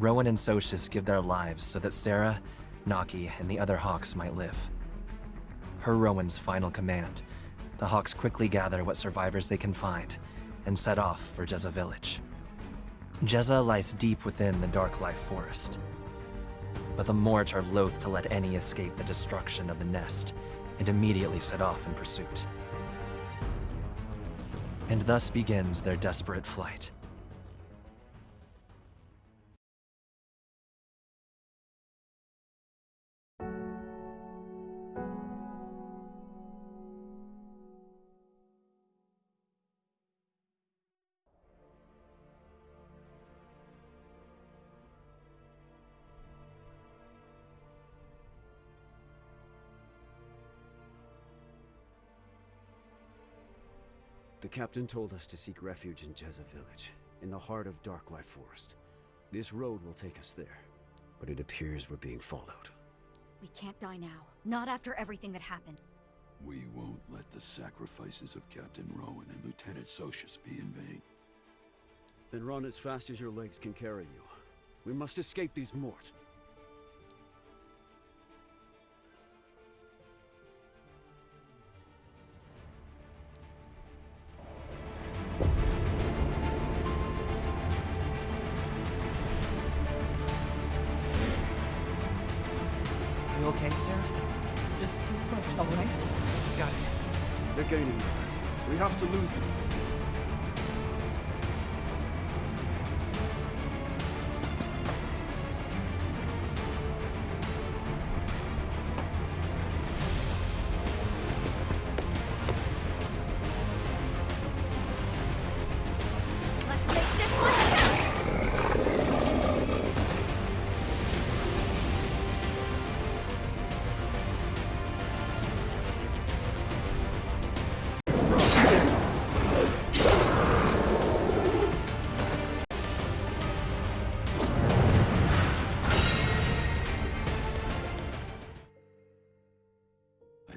Rowan and Socius give their lives so that Sarah, Naki, and the other Hawks might live. Per Rowan's final command, the Hawks quickly gather what survivors they can find and set off for Jezza Village. Jezza lies deep within the Dark Life Forest. But the Mort are loath to let any escape the destruction of the nest and immediately set off in pursuit. And thus begins their desperate flight. The captain told us to seek refuge in Jezza Village, in the heart of Darklife Forest. This road will take us there, but it appears we're being followed. We can't die now. Not after everything that happened. We won't let the sacrifices of Captain Rowan and Lieutenant Socius be in vain. Then run as fast as your legs can carry you. We must escape these Mort. They're gaining on us. We have to lose them.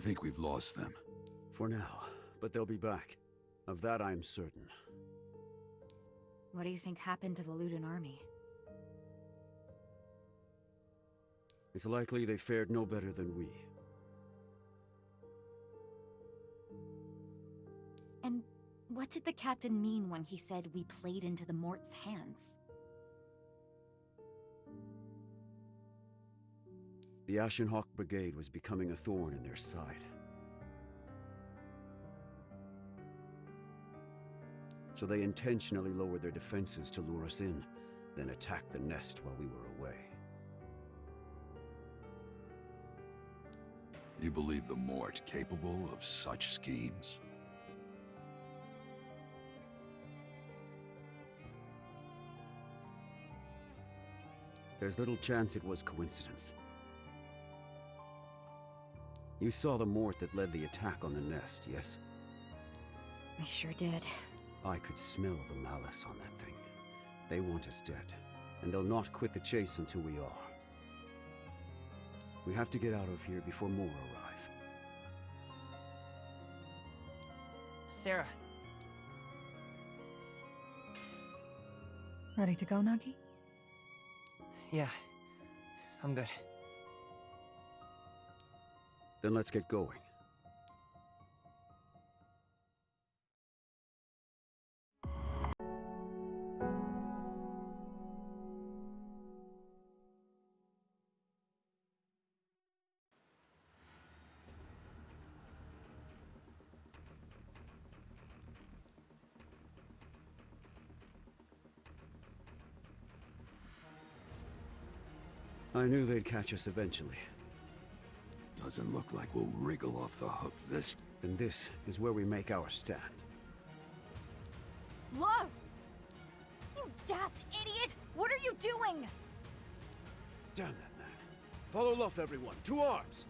Think we've lost them. For now, but they'll be back. Of that I am certain. What do you think happened to the Ludin army? It's likely they fared no better than we. And what did the captain mean when he said we played into the Mort's hands? The Ashenhawk Brigade was becoming a thorn in their side. So they intentionally lowered their defenses to lure us in, then attacked the nest while we were away. You believe the Mort capable of such schemes? There's little chance it was coincidence. You saw the Mort that led the attack on the nest, yes? I sure did. I could smell the malice on that thing. They want us dead, and they'll not quit the chase until we are. We have to get out of here before more arrive. Sarah, Ready to go, Nagi? yeah, I'm good. Then let's get going. I knew they'd catch us eventually. Doesn't look like we'll wriggle off the hook this... And this is where we make our stand. Luff! You daft idiot! What are you doing? Damn that man. Follow Luff, everyone. To arms!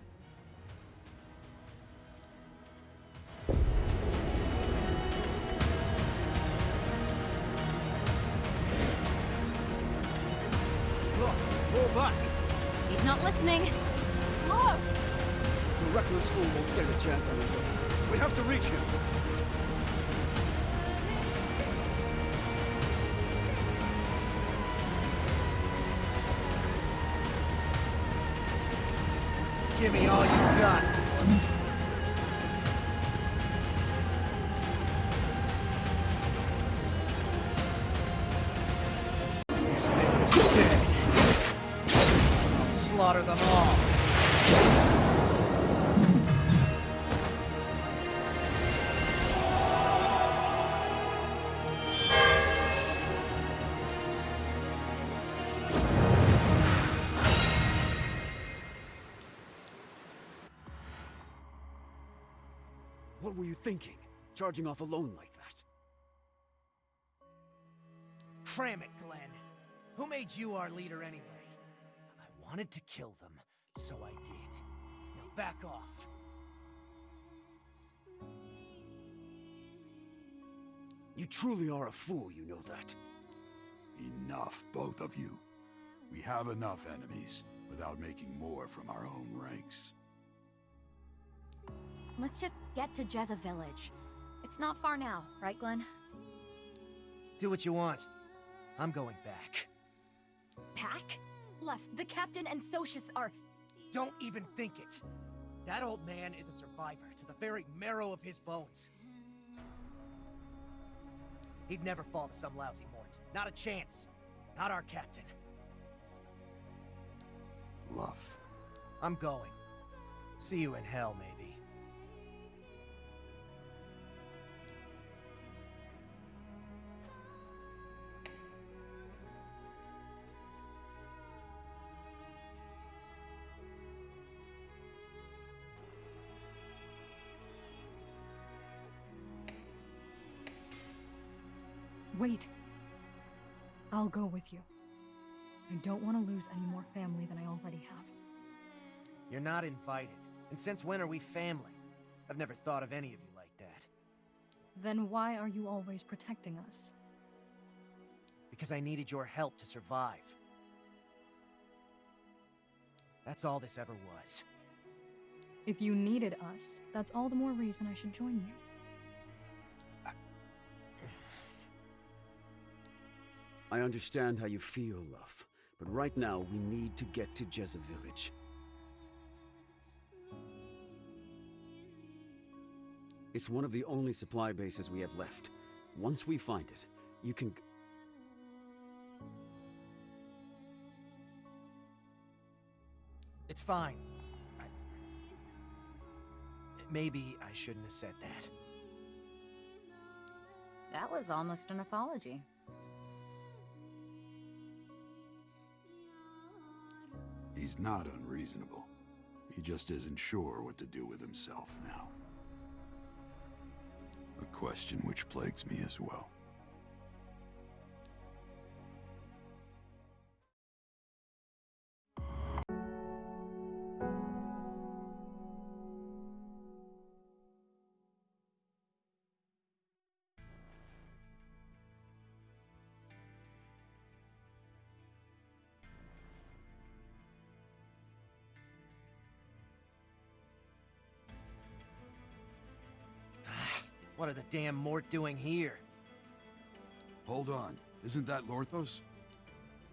fool won't stand a chance on his own. We have to reach him. Give me all you got. These things dead. I'll slaughter them all. What were you thinking? Charging off alone like that? Cram it, Glenn. Who made you our leader anyway? I wanted to kill them, so I did. Now back off. You truly are a fool, you know that. Enough, both of you. We have enough enemies, without making more from our own ranks. Let's just get to Jezza Village. It's not far now, right, Glenn? Do what you want. I'm going back. Pack? Left. The captain and Socius are. Don't even think it. That old man is a survivor to the very marrow of his bones. He'd never fall to some lousy Mort. Not a chance. Not our captain. Luff. I'm going. See you in hell, maybe. Wait. I'll go with you. I don't want to lose any more family than I already have. You're not invited. And since when are we family? I've never thought of any of you like that. Then why are you always protecting us? Because I needed your help to survive. That's all this ever was. If you needed us, that's all the more reason I should join you. I understand how you feel, Luff, but right now we need to get to Jezza Village. It's one of the only supply bases we have left. Once we find it, you can... It's fine. I... Maybe I shouldn't have said that. That was almost an apology. He's not unreasonable. He just isn't sure what to do with himself now. A question which plagues me as well. What are the damn Mort doing here? Hold on. Isn't that Lorthos?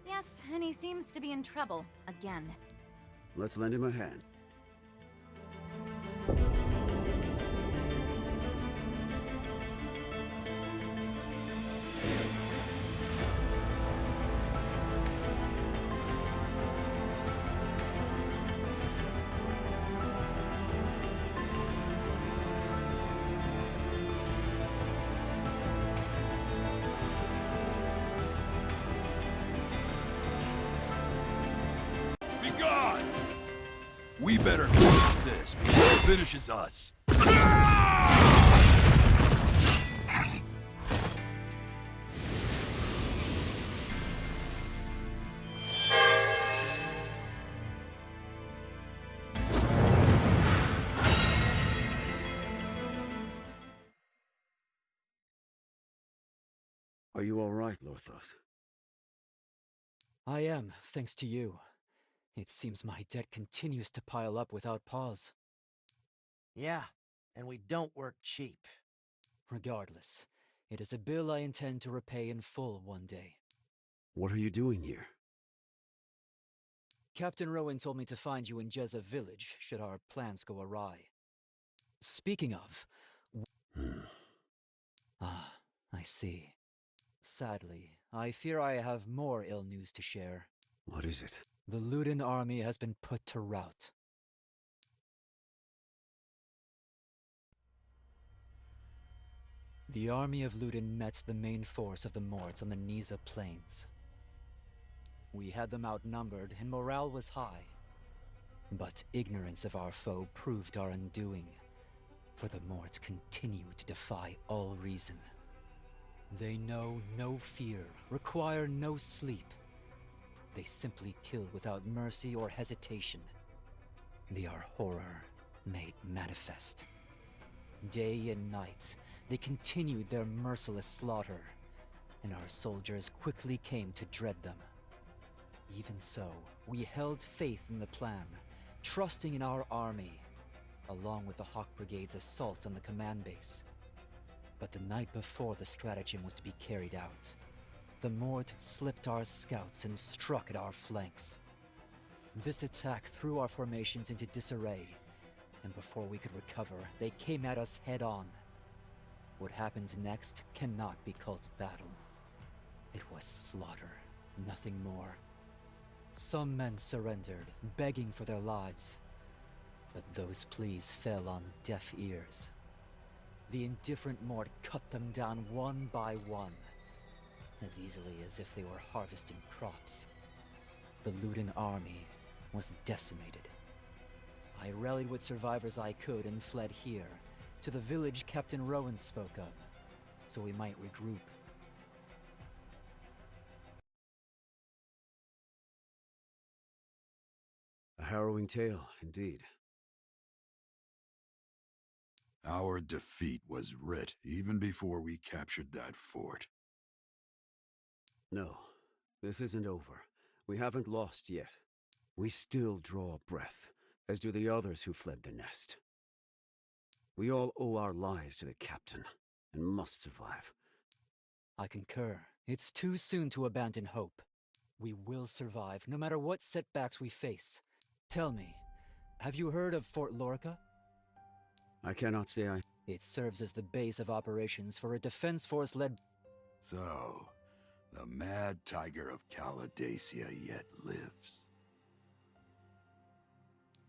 Yes, and he seems to be in trouble. Again. Let's lend him a hand. Better finish this before it finishes us. Are you all right, Lorthos? I am, thanks to you. It seems my debt continues to pile up without pause. Yeah, and we don't work cheap. Regardless, it is a bill I intend to repay in full one day. What are you doing here? Captain Rowan told me to find you in Jezza village should our plans go awry. Speaking of... Hmm. Ah, I see. Sadly, I fear I have more ill news to share. What is it? The Ludin army has been put to rout. The army of Ludin met the main force of the Morts on the Niza plains. We had them outnumbered, and morale was high. But ignorance of our foe proved our undoing, for the Morts continue to defy all reason. They know no fear, require no sleep. They simply kill without mercy or hesitation. They are horror made manifest. Day and night, they continued their merciless slaughter, and our soldiers quickly came to dread them. Even so, we held faith in the plan, trusting in our army, along with the Hawk Brigade's assault on the command base. But the night before the stratagem was to be carried out, the Mort slipped our scouts and struck at our flanks. This attack threw our formations into disarray, and before we could recover, they came at us head on. What happened next cannot be called battle. It was slaughter, nothing more. Some men surrendered, begging for their lives. But those pleas fell on deaf ears. The indifferent Mort cut them down one by one, as easily as if they were harvesting crops. The Ludin army was decimated. I rallied what survivors I could and fled here, to the village Captain Rowan spoke of, so we might regroup. A harrowing tale, indeed. Our defeat was writ even before we captured that fort. No, this isn't over. We haven't lost yet. We still draw breath, as do the others who fled the nest. We all owe our lives to the captain, and must survive. I concur. It's too soon to abandon hope. We will survive, no matter what setbacks we face. Tell me, have you heard of Fort Lorica? I cannot say I... It serves as the base of operations for a defense force led... So, the mad tiger of Caladacia yet lives.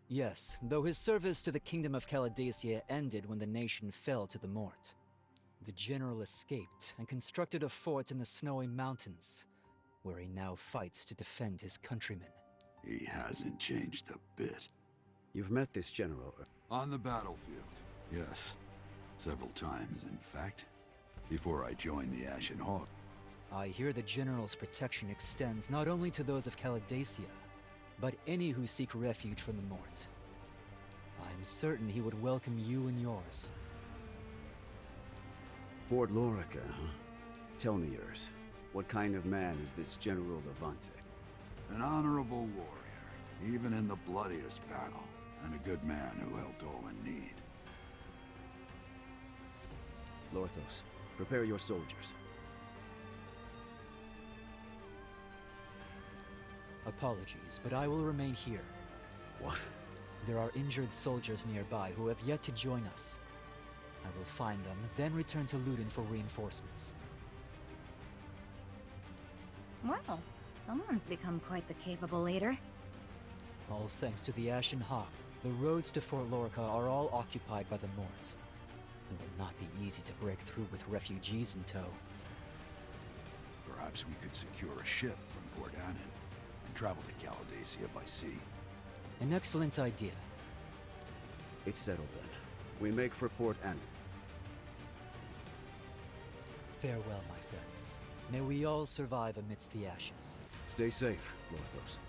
Yes, though his service to the Kingdom of Caladacia ended when the nation fell to the Mort. The general escaped and constructed a fort in the snowy mountains, where he now fights to defend his countrymen. He hasn't changed a bit. You've met this general. uh, On the battlefield, yes. Several times, in fact. Before I joined the Ashen Hawk. I hear the General's protection extends not only to those of Caladacia, but any who seek refuge from the Mort. I'm certain he would welcome you and yours. Fort Lorica, huh? Tell me yours. What kind of man is this General Levante? An honorable warrior, even in the bloodiest battle, and a good man who helped all in need. Lorthos, prepare your soldiers. Apologies, but I will remain here. What? There are injured soldiers nearby who have yet to join us. I will find them, then return to Ludin for reinforcements. Well, someone's become quite the capable leader. All thanks to the Ashen Hawk, the roads to Fort Lorica are all occupied by the Mort. It will not be easy to break through with refugees in tow. Perhaps we could secure a ship from Port Annan and travel to Caladacia by sea. An excellent idea. It's settled then. We make for Port Annan. Farewell, my friends. May we all survive amidst the ashes. Stay safe, Lorthos.